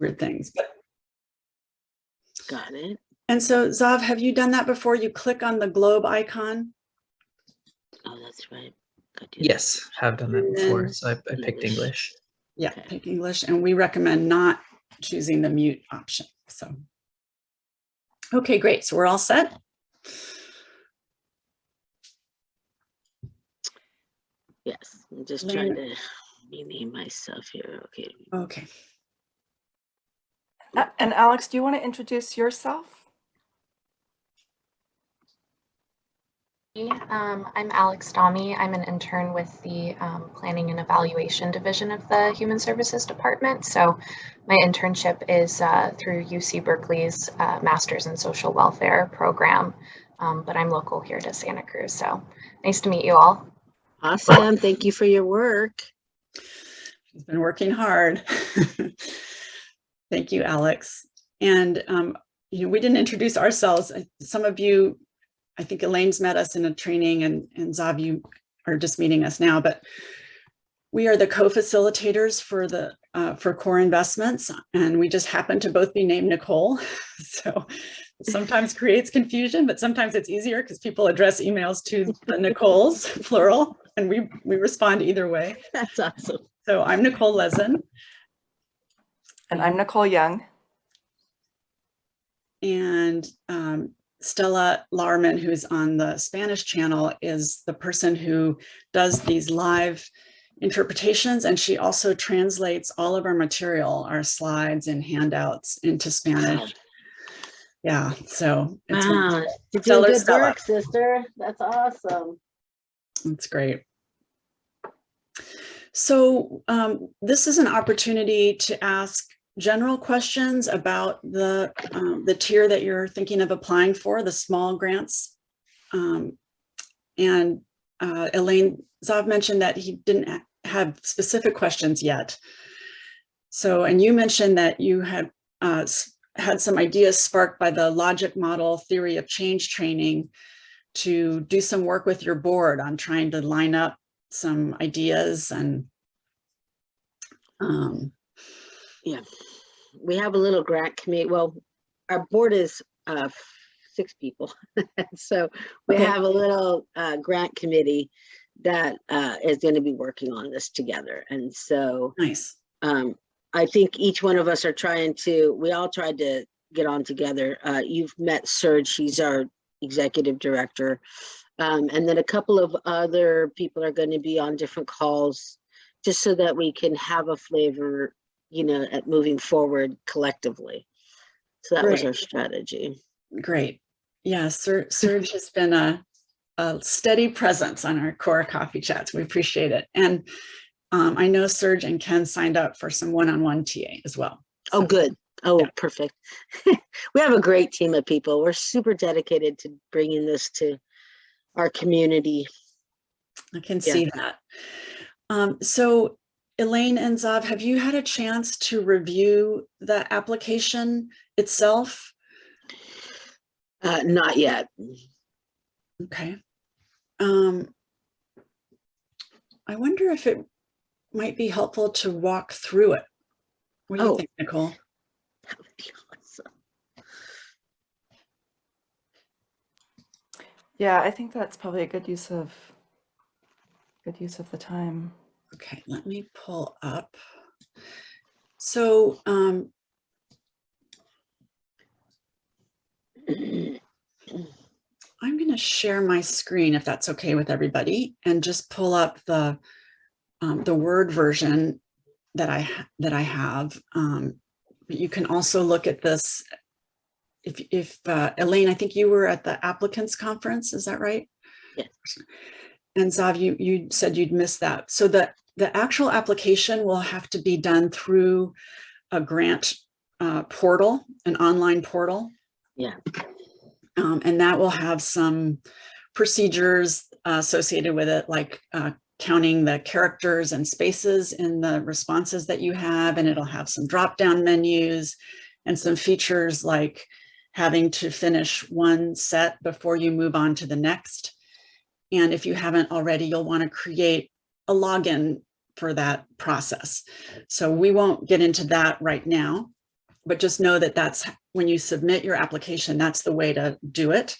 weird things. But Got it. And so Zav, have you done that before? You click on the globe icon? Oh, that's right. Got you. Yes, have done that And before. So I, I picked English. English. Yeah, Okay. pick English, and we recommend not choosing the mute option, so. Okay, great, so we're all set? Yes, I'm just trying to rename myself here. Okay. Okay, A- And Alex, do you want to introduce yourself? Um, I'm Alex Domi. I'm an intern with the um, Planning and Evaluation Division of the Human Services Department. So my internship is uh, through UC Berkeley's uh, Masters in Social Welfare program, um, but I'm local here to Santa Cruz. So nice to meet you all. Awesome. Thank you for your work. she's been working hard. Thank you, Alex. And, um, you know, we didn't introduce ourselves. Some of you, I think Elaine's met us in a training and, and Zav, you are just meeting us now, but we are the co-facilitators for the, uh, for core investments, and we just happen to both be named Nicole. So sometimes creates confusion, but sometimes it's easier because people address emails to the Nicoles, plural, and we, we respond either way. That's awesome. So I'm Nicole Lezen, And I'm Nicole Young. and um, Stella Larman, who's on the Spanish channel, is the person who does these live interpretations, and she also translates all of our material, our slides and handouts into Spanish. Yeah, so it's, Wow. You're doing good Stella. work, sister. That's awesome. it's great. So um, this is an opportunity to ask general questions about the, um, the tier that you're thinking of applying for, the small grants. Um, and uh, Elaine Zav mentioned that he didn't ha- have specific questions yet. So, and you mentioned that you had uh, had some ideas sparked by the logic model theory of change training to do some work with your board on trying to line up some ideas and um, Yeah. We have a little grant committee. Well, our board is uh six people. So we Okay. have a little uh grant committee that uh is going to be working on this together. And so nice. um I think each one of us are trying to, we all tried to get on together. Uh you've met Serge, he's our executive director. Um and then a couple of other people are going to be on different calls just so that we can have a flavor, you know, at moving forward collectively. So that was our strategy. Great. Yeah, Ser- Serge has been a, a steady presence on our core coffee chats. We appreciate it. And um, I know Serge and Ken signed up for some one-on-one TA as well. Oh, good. Oh, Yeah. perfect. We have a great team of people. We're super dedicated to bringing this to our community. I can Yeah. see that. Um, so Elaine and Zav, have you had a chance to review the application itself? Uh, not yet. Okay. Um, I wonder if it might be helpful to walk through it. What do you Oh. think, Nicole? That would be awesome. Yeah, I think that's probably a good use of good use of the time. Okay, let me pull up. So um, I'm going to share my screen if that's okay with everybody and just pull up the um, the Word version that I that I have. Um, but you can also look at this. If if uh, Elaine, I think you were at the applicants conference, is that right? Yes. And Zav, you you said you'd missed that. So the the actual application will have to be done through a grant uh, portal, an online portal. Yeah. Um, and that will have some procedures uh, associated with it, like uh, counting the characters and spaces in the responses that you have, and it'll have some drop-down menus and some features like having to finish one set before you move on to the next. And if you haven't already, you'll want to create a login for that process. So we won't get into that right now. but just know that that's when you submit your application, that's the way to do it.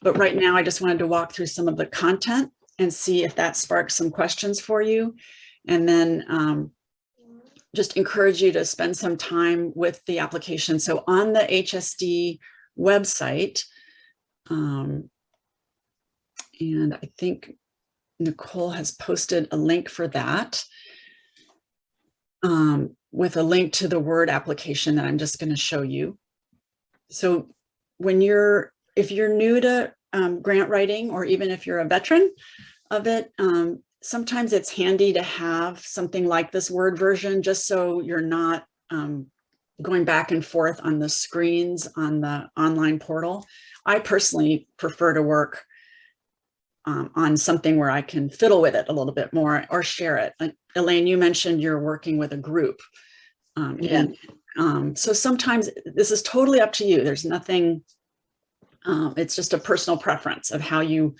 But right now, I just wanted to walk through some of the content and see if that sparks some questions for you. And then um, just encourage you to spend some time with the application. So on the HSD website, um, and I think Nicole has posted a link for that um, with a link to the Word application that I'm just going to show you. So when you're, if you're new to um, grant writing, or even if you're a veteran of it, um, sometimes it's handy to have something like this Word version, just so you're not um, going back and forth on the screens on the online portal. I personally prefer to work um, on something where I can fiddle with it a little bit more or share it. Like Elaine, you mentioned you're working with a group. Um, Yeah. and, um, so sometimes this is totally up to you. There's nothing, um, it's just a personal preference of how you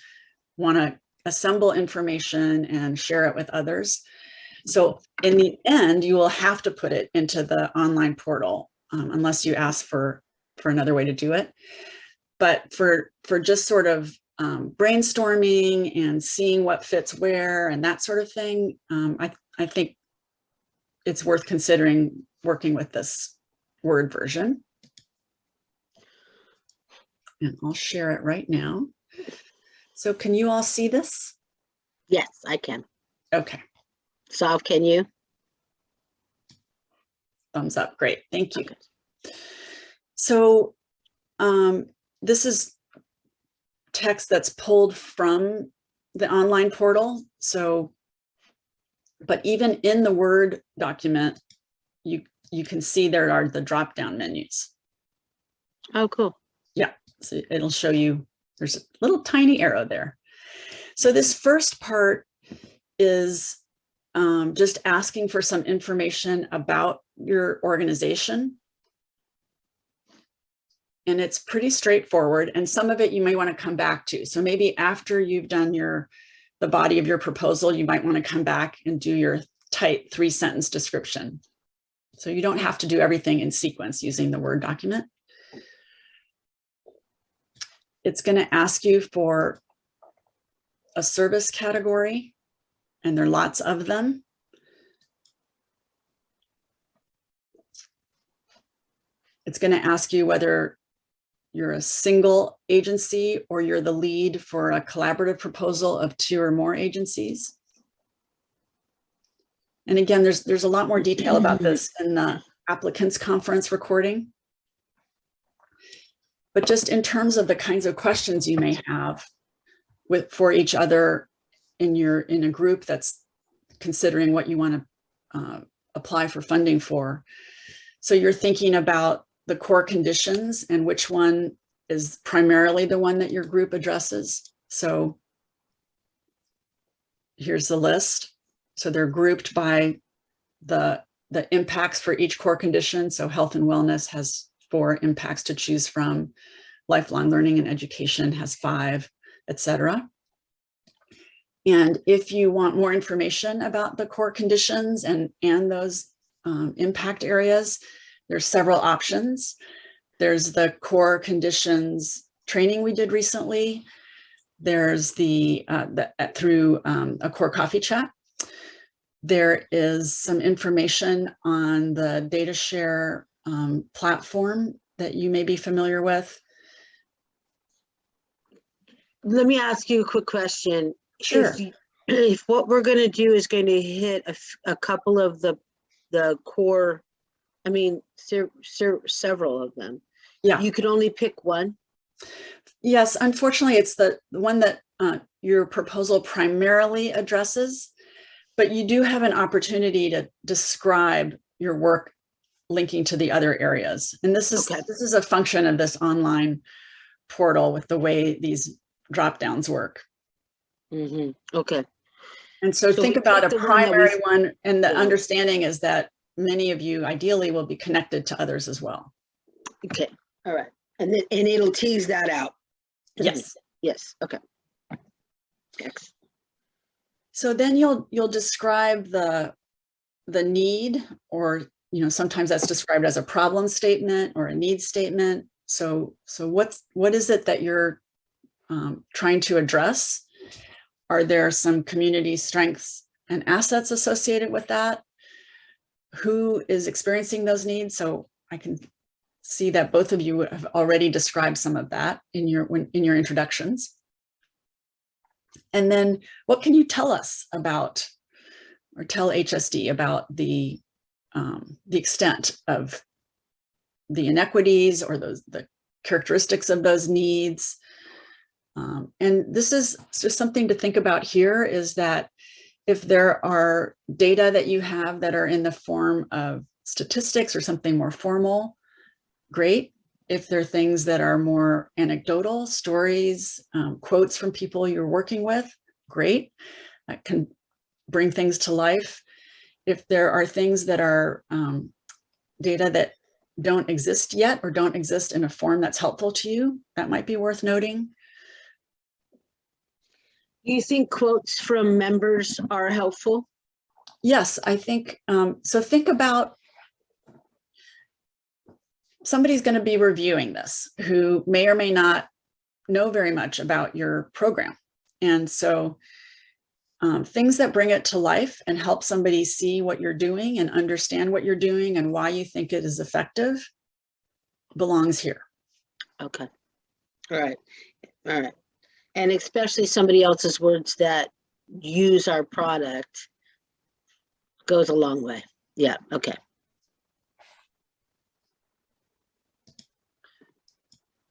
want to assemble information and share it with others. So in the end, you will have to put it into the online portal um, unless you ask for, for another way to do it. But for, for just sort of um, brainstorming and seeing what fits where and that sort of thing, um, I, I think it's worth considering working with this Word version. And I'll share it right now. So can you all see this? Yes, I can. Okay, Sav, can you? thumbs up. Great, thank you. Okay. So um, this is text that's pulled from the online portal. So, but even in the Word document, you, you can see there are the drop-down menus. Oh, cool. Yeah, so it'll show you, there's a little tiny arrow there. So this first part is um, just asking for some information about your organization. And it's pretty straightforward. And some of it you may want to come back to. So maybe after you've done your, the body of your proposal, you might want to come back and do your tight three sentence description. So you don't have to do everything in sequence using the Word document. It's going to ask you for a service category, and there are lots of them. It's going to ask you whether you're a single agency or you're the lead for a collaborative proposal of two or more agencies. And again, there's, there's a lot more detail about this in the applicants conference recording. But just in terms of the kinds of questions you may have with, for each other in your, in a group that's considering what you want to uh, apply for funding for. So you're thinking about the core conditions and which one is primarily the one that your group addresses. So here's the list. So they're grouped by the, the impacts for each core condition. So health and wellness has four impacts to choose from. Lifelong learning and education has five, etc. And if you want more information about the core conditions and, and those um, impact areas, there's several options. There's the core conditions training we did recently. There's the, uh, the through um, a core coffee chat. There is some information on the data share um, platform that you may be familiar with. Let me ask you a quick question. Sure. If, if what we're gonna do is going to hit a, a couple of the, the core, I mean, ser- ser- several of them. Yeah. You could only pick one? Yes, unfortunately, it's the one that uh, your proposal primarily addresses, but you do have an opportunity to describe your work linking to the other areas. And this is Okay. this is a function of this online portal with the way these drop downs work. hmm okay. And so So think about a picked the one primary one, and the Yeah. understanding is that many of you ideally will be connected to others as well. Okay, all right. And then, and it'll tease that out. Yes. Yes, okay. Excellent. So then you'll you'll describe the the need or you know, sometimes that's described as a problem statement or a need statement. So, so what's, what is it that you're um, trying to address? Are there some community strengths and assets associated with that? Who is experiencing those needs? So I can see that both of you have already described some of that in your, when- in your introductions. And then what can you tell us about, or tell HSD about the, um, the extent of the inequities or those, the characteristics of those needs? Um, and this is just something to think about here is that if there are data that you have that are in the form of statistics or something more formal, great. If there are things that are more anecdotal, stories, um, quotes from people you're working with, great. That can bring things to life. If there are things that are um, data that don't exist yet or don't exist in a form that's helpful to you, that might be worth noting. Do you think quotes from members are helpful? Yes, I think, um, so think about somebody's going to be reviewing this who may or may not know very much about your program. And so um, things that bring it to life and help somebody see what you're doing and understand what you're doing and why you think it is effective belongs here. Okay. All right. All right. And especially somebody else's words that use our product goes a long way. Yeah, okay.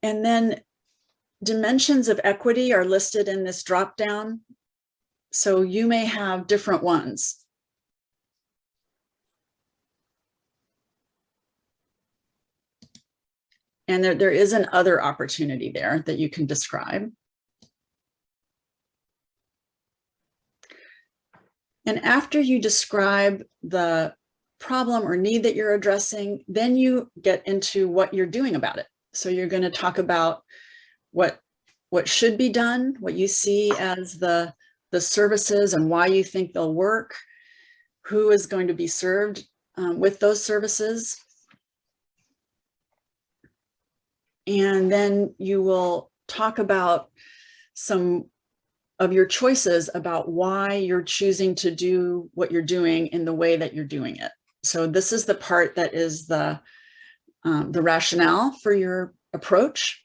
And then dimensions of equity are listed in this dropdown. So you may have different ones. And there, there is an other opportunity there that you can describe. And after you describe the problem or need that you're addressing, then you get into what you're doing about it. So you're going to talk about what what should be done, what you see as the, the services and why you think they'll work, who is going to be served um, with those services. And then you will talk about some of your choices about why you're choosing to do what you're doing in the way that you're doing it. So this is the part that is the, um, the rationale for your approach.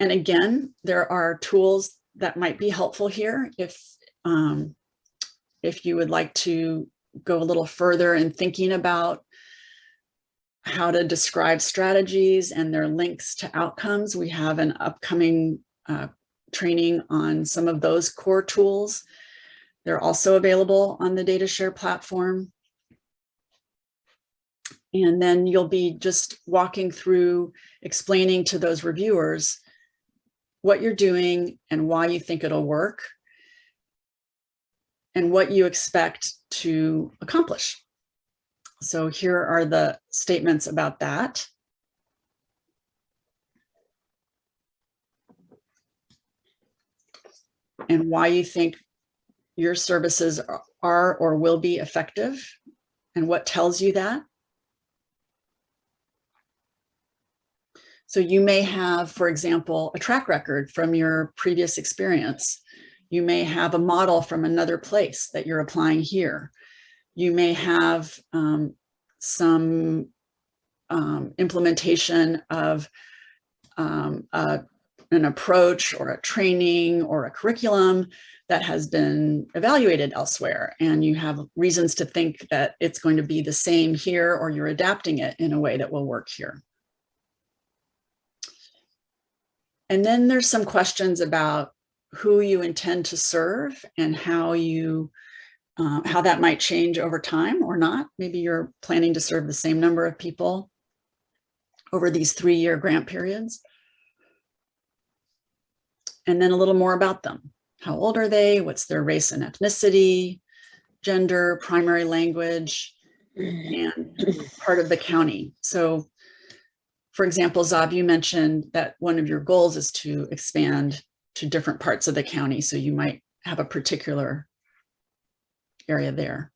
And again, there are tools that might be helpful here if, um, if you would like to go a little further in thinking about how to describe strategies and their links to outcomes. We have an upcoming uh, training on some of those core tools. They're also available on the DataShare platform. And then you'll be just walking through explaining to those reviewers what you're doing and why you think it'll work and what you expect to accomplish. So here are the statements about that. And why you think your services are or will be effective and what tells you that. So you may have, for example, a track record from your previous experience. You may have a model from another place that you're applying here. You may have um, some um, implementation of um, a, an approach or a training or a curriculum that has been evaluated elsewhere. And you have reasons to think that it's going to be the same here or you're adapting it in a way that will work here. And then there's some questions about who you intend to serve and how you uh, how that might change over time or not. Maybe you're planning to serve the same number of people over these three-year grant periods. And then a little more about them. How old are they? What's their race and ethnicity, gender, primary language, and part of the county. So for example, Zob, you mentioned that one of your goals is to expand to different parts of the county. So you might have a particular area there.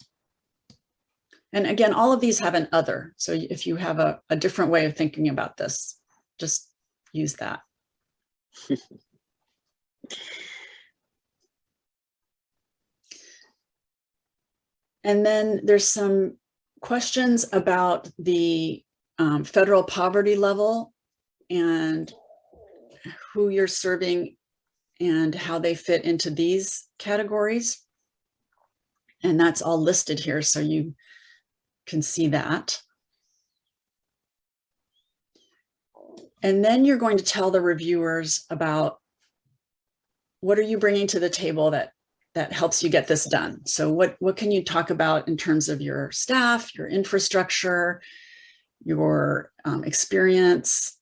And again, all of these have an other. So if you have a, a different way of thinking about this, just use that. And then there's some questions about the um, federal poverty level and who you're serving and how they fit into these categories. And that's all listed here, so you can see that. And then you're going to tell the reviewers about what are you bringing to the table that that helps you get this done. So what, what can you talk about in terms of your staff, your infrastructure, your um, experience?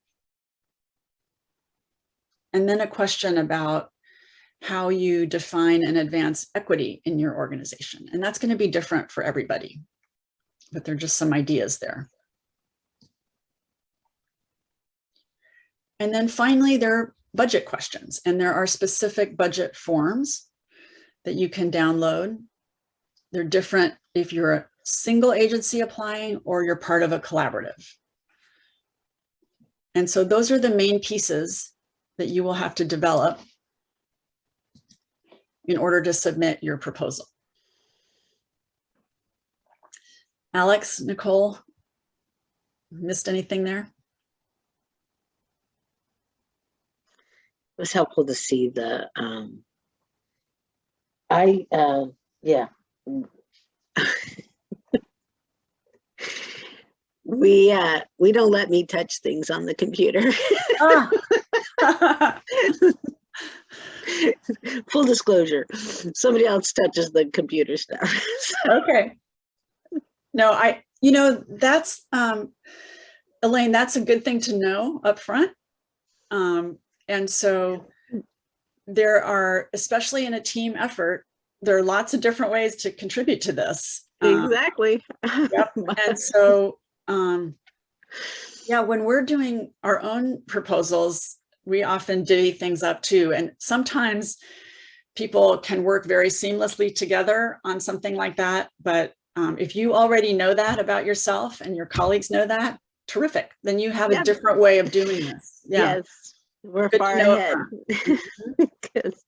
And then a question about how you define and advance equity in your organization. And that's going to be different for everybody, but there are just some ideas there. And then finally, there budget questions and there are specific budget forms that you can download. They're different if you're a single agency applying or you're part of a collaborative. And so those are the main pieces that you will have to develop in order to submit your proposal. Alex, Nicole, missed anything there? Was helpful to see the, um, I, uh, yeah. We, uh, we don't let me touch things on the computer. Ah. Full disclosure, somebody else touches the computer stuff. Okay. No, I, you know, that's, um, Elaine, that's a good thing to know up front. Um, and so there are, especially in a team effort, there are lots of different ways to contribute to this. Um, Exactly. And so, um, yeah, when we're doing our own proposals, we often divvy things up too. And sometimes people can work very seamlessly together on something like that. But um, if you already know that about yourself and your colleagues know that, terrific. Then you have Yeah. a different way of doing this. Yeah. Yes, we're Good far ahead. upfront. 'Cause,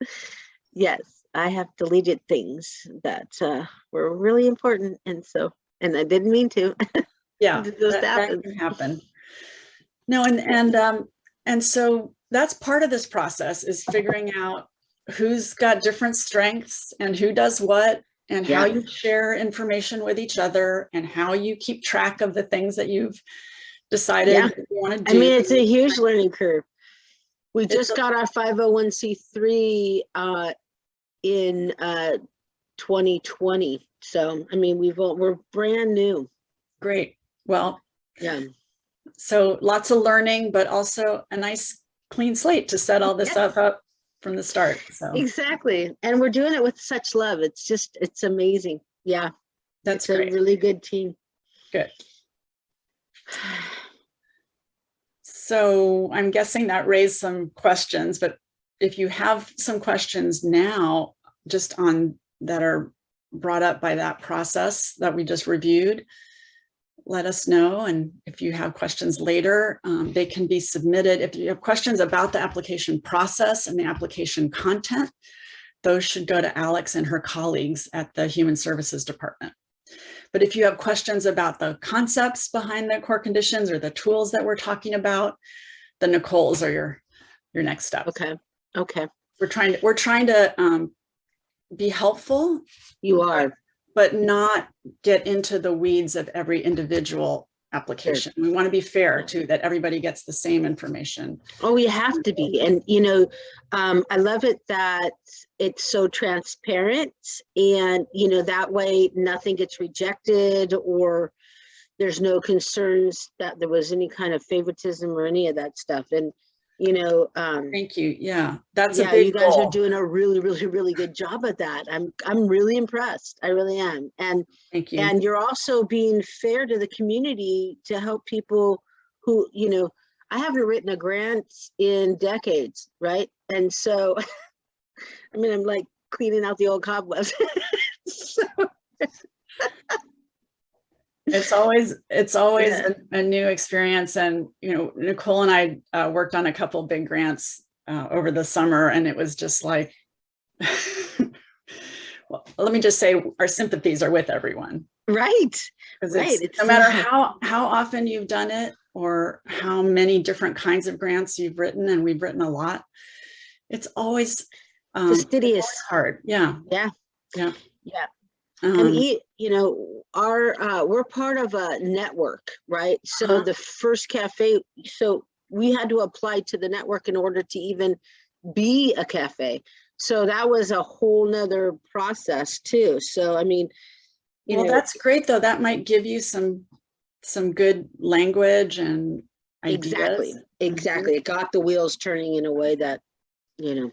Yes, I have deleted things that uh, were really important and so, and I didn't mean to. Yeah, It just that, that can happen. No, and, and, um, and so that's part of this process is figuring out who's got different strengths and who does what and how you share information with each other and how you keep track of the things that you've decided Yeah. you want to do. I mean, it's a huge learning curve. We just got our 501c3 uh, in uh, 2020. So, I mean, we've, all- we're brand new. Great. Well, Yeah. so lots of learning, but also a nice clean slate to set all this Yes. stuff up from the start. So Exactly. And we're doing it with such love. It's just, it's amazing. Yeah. that's It's a really good team. Good. So I'm guessing that raised some questions, but if you have some questions now, just on that are brought up by that process that we just reviewed, let us know. And if you have questions later, um, they can be submitted. If you have questions about the application process and the application content, those should go to Alex and her colleagues at the Human Services Department. But if you have questions about the concepts behind the core conditions or the tools that we're talking about, the Nicole's are your, your next step. Okay. Okay. We're trying to, we're trying to um, be helpful, You are. but not get into the weeds of every individual application. We want to be fair too, that everybody gets the same information. Oh, we have to be. And, you know, um, I love it that it's so transparent and, you know, that way nothing gets rejected or there's no concerns that there was any kind of favoritism or any of that stuff. And, you know, um, Thank you. Yeah, that's a yeah, you guys are doing a really, really, really good job at that. I'm, I'm really impressed. I really am. And Thank you. and you're also being fair to the community to help people who, you know, I haven't written a grant in decades, right? And so, I mean, I'm like cleaning out the old cobwebs. So, It's always, it's always Yeah. a, a new experience and, you know, Nicole and I uh, worked on a couple big grants uh, over the summer and it was just like, well, let me just say our sympathies are with everyone. Right. Right, it's, no matter how, how often you've done it or how many different kinds of grants you've written, and we've written a lot, it's always um, it's Fastidious. always hard. Yeah. Yeah. Yeah. Yeah. Um, And e- you know, our, uh, we're part of a network, right? So Uh-huh. the first cafe, so we had to apply to the network in order to even be a cafe. So that was a whole nother process too. So I mean, you well, know, that's great though. That might give you some, some good language and exactly, ideas. exactly. It got the wheels turning in a way that, you know,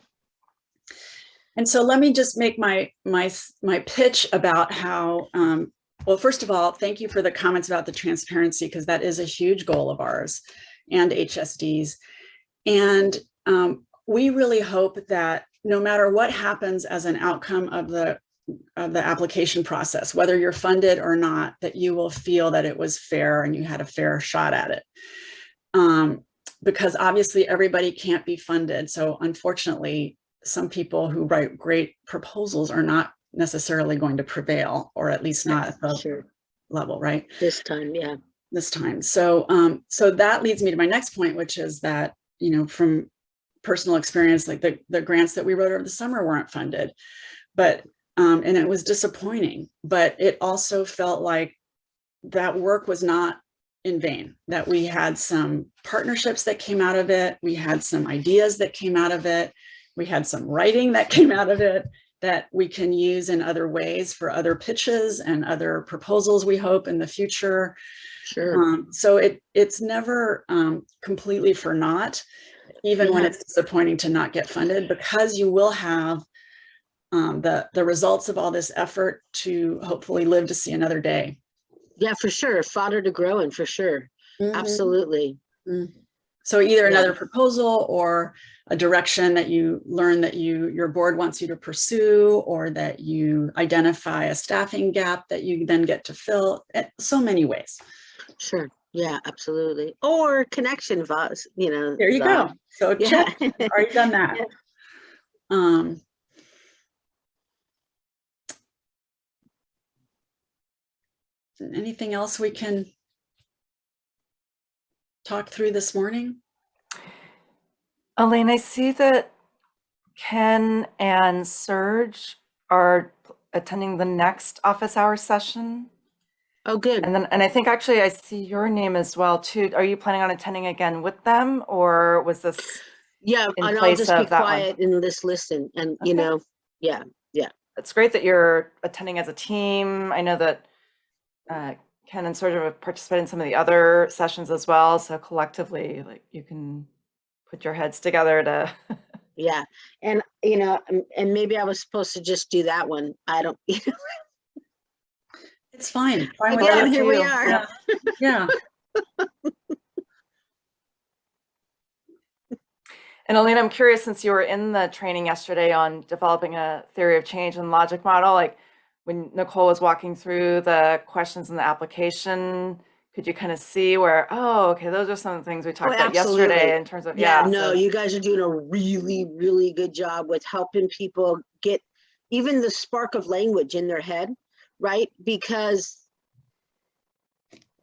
And so let me just make my, my, my pitch about how, um, well, first of all, thank you for the comments about the transparency, because that is a huge goal of ours and HSDs. And um, we really hope that no matter what happens as an outcome of the, of the application process, whether you're funded or not, that you will feel that it was fair and you had a fair shot at it. Um, because obviously everybody can't be funded. So unfortunately, some people who write great proposals are not necessarily going to prevail, or at least not at the sure, level, right? this time, yeah. This time. So, um, so that leads me to my next point, which is that, you know, from personal experience, like the, the grants that we wrote over the summer weren't funded, but, um, and it was disappointing, but it also felt like that work was not in vain, that we had some partnerships that came out of it. We had some ideas that came out of it. We had some writing that came out of it that we can use in other ways for other pitches and other proposals, we hope in the future. Sure. Um, so it it's never um, completely for naught, even when it's disappointing to not get funded, because you will have um, the the results of all this effort to hopefully live to see another day. Yeah, for sure. Fodder to grow in, for sure. Absolutely. So either another proposal or a direction that you learn that you your board wants you to pursue, or that you identify a staffing gap that you then get to fill. eh, So many ways. Sure. Yeah, absolutely. Or connection you know. There you the- go. So Yeah. check. Already done that. Yeah. Um, anything else we can talk through this morning? Elaine, I see that Ken and Serge are attending the next office hour session. Oh, good. And then, and I think actually I see your name as well too. Are you planning on attending again with them or was this? Yeah, and I'll just be that one. quiet and just listen and, you know, yeah, yeah. It's great that you're attending as a team. I know that uh, Ken and sort of participate in some of the other sessions as well. So collectively, like you can put your heads together to. yeah. And, you know, and- and maybe I was supposed to just do that one. I don't, It's fine. Fine with again, that. here we are. Yeah. Yeah. And Alina, I'm curious, since you were in the training yesterday on developing a theory of change and logic model, like when Nicole was walking through the questions in the application, could you kind of see where, oh, okay, those are some of the things we oh, talked about yesterday in terms of, Yeah, yeah. no, so- you guys are doing a really, really good job with helping people get even the spark of language in their head, right? Because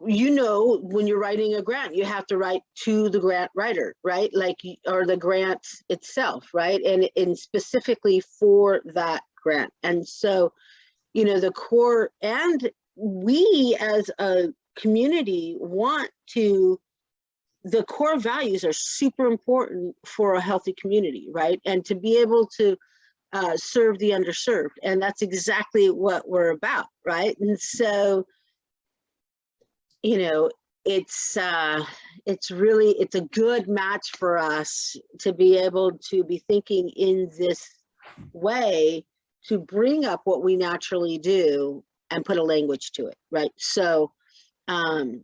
you know, when you're writing a grant, you have to write to the grant writer, right? Like, or the grant itself, right? And, and specifically for that grant. And so, you know, the core, and we as a community want to the core values are super important for a healthy community, right? And to be able to uh, serve the underserved. And that's exactly what we're about, right? And so, you know, it's uh, it's really it's a good match for us to be able to be thinking in this way to bring up what we naturally do and put a language to it, right? So, um,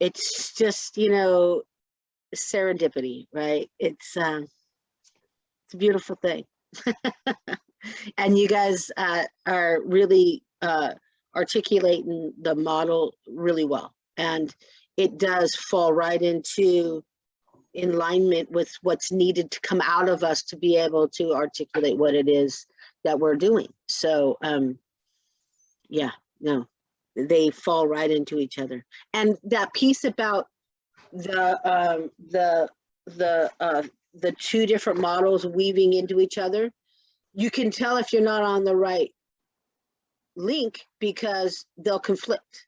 it's just you know serendipity right it's um it's a beautiful thing and you guys uh are really uh articulating the model really well. And it does fall right into alignment with what's needed to come out of us to be able to articulate what it is that we're doing. So, um, yeah, no, they fall right into each other. And that piece about the, um, the, the, uh, the two different models weaving into each other, you can tell if you're not on the right link because they'll conflict,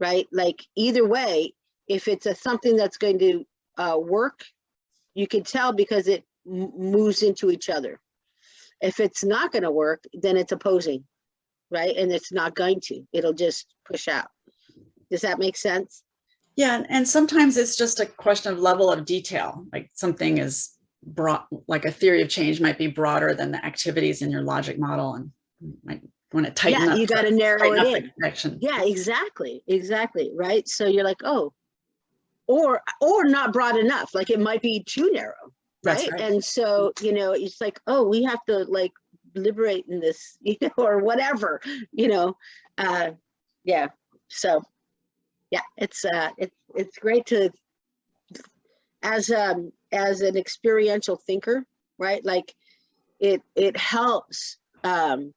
right? Like either way, if it's a something that's going to uh, work, you can tell because it m- moves into each other. If it's not going to work, then it's opposing, right? And it's not going to. It'll just push out. Does that make sense? Yeah, and- sometimes it's just a question of level of detail, like something is broad, like a theory of change might be broader than the activities in your logic model and might want to tighten Yeah, up. you got to narrow it in. connection. Yeah, exactly, exactly, right? So you're like, oh, or, or not broad enough, like it might be too narrow, right? right. And so, you know, it's like, oh, we have to like liberate in this, you know, or whatever, you know, uh, yeah, so, yeah, it's, uh, it's, it's great to, as, um, as an experiential thinker, right? Like, it, it helps, um,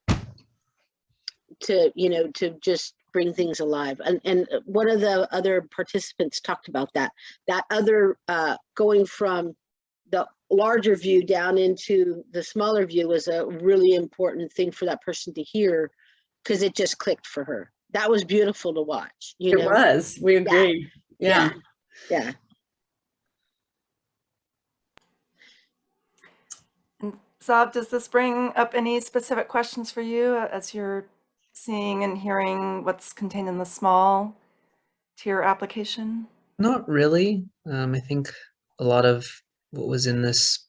to, you know, to just bring things alive. And, and uh, one of the other participants talked about that, that other, uh, going from the larger view down into the smaller view was a really important thing for that person to hear because it just clicked for her. That was beautiful to watch, you It know? was, we agree. Yeah. Yeah, And Zab, does this bring up any specific questions for you uh, as you're seeing and hearing what's contained in the small tier application? Not really. Um, I think a lot of what was in this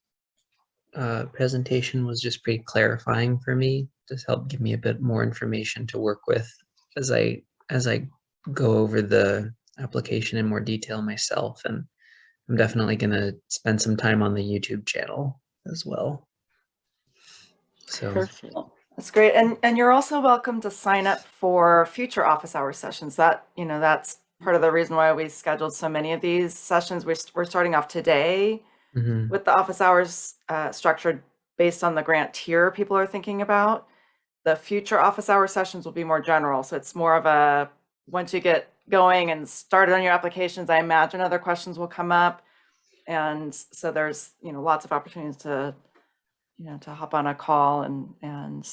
uh, presentation was just pretty clarifying for me. Just helped give me a bit more information to work with as I as I go over the application in more detail myself. And I'm definitely gonna spend some time on the YouTube channel as well. So perfect. That's great. And, and you're also welcome to sign up for future office hour sessions. That, you know, that's part of the reason why we scheduled so many of these sessions. We're, we're starting off today mhm, with the office hours uh, structured based on the grant tier people are thinking about. The future office hour sessions will be more general. So it's more of a, once you get going and started on your applications, I imagine other questions will come up. And so there's, you know, lots of opportunities to, you know, to hop on a call and, and,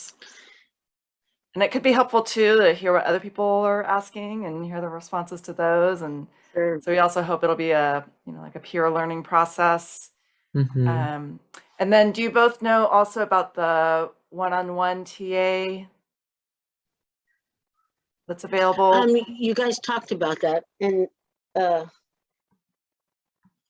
and it could be helpful too to hear what other people are asking and hear the responses to those. And Sure. so we also hope it'll be a, you know, like a peer learning process. mhm. Um, and then do you both know also about the one-on-one TA that's available? Um, you guys talked about that and, uh,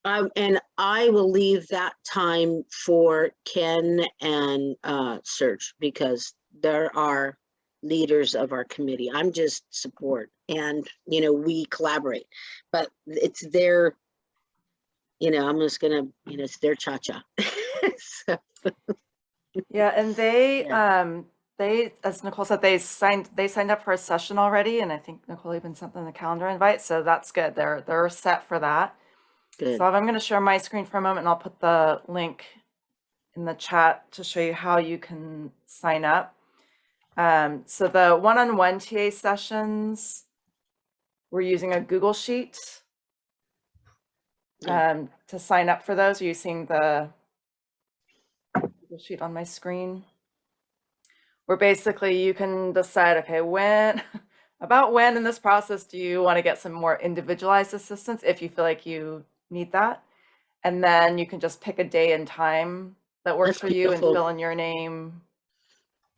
um, and I will leave that time for Ken and, uh, Serge because there are leaders of our committee. I'm just support and, you know, we collaborate, but it's their, you know, I'm just gonna, you know, it's their cha-cha. So, Yeah, and they, um, they, as Nicole said, they signed, they signed up for a session already, and I think Nicole even sent them the calendar invite, so that's good. They're, they're set for that. Good. So I'm gonna share my screen for a moment, and I'll put the link in the chat to show you how you can sign up. Um, so the one-on-one TA sessions, we're using a Google Sheet um, to sign up for those. Are you seeing the Google Sheet on my screen? Where basically you can decide, okay, when, about when in this process do you want to get some more individualized assistance if you feel like you need that? And then you can just pick a day and time that works That's for you and fill in your name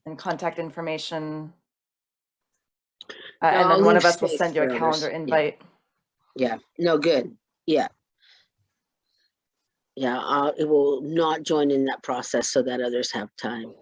and contact information. Uh, and then one of us will send you a calendar Yeah. invite. Yeah, no, good. Yeah. Yeah, uh, it will not join in that process so that others have time.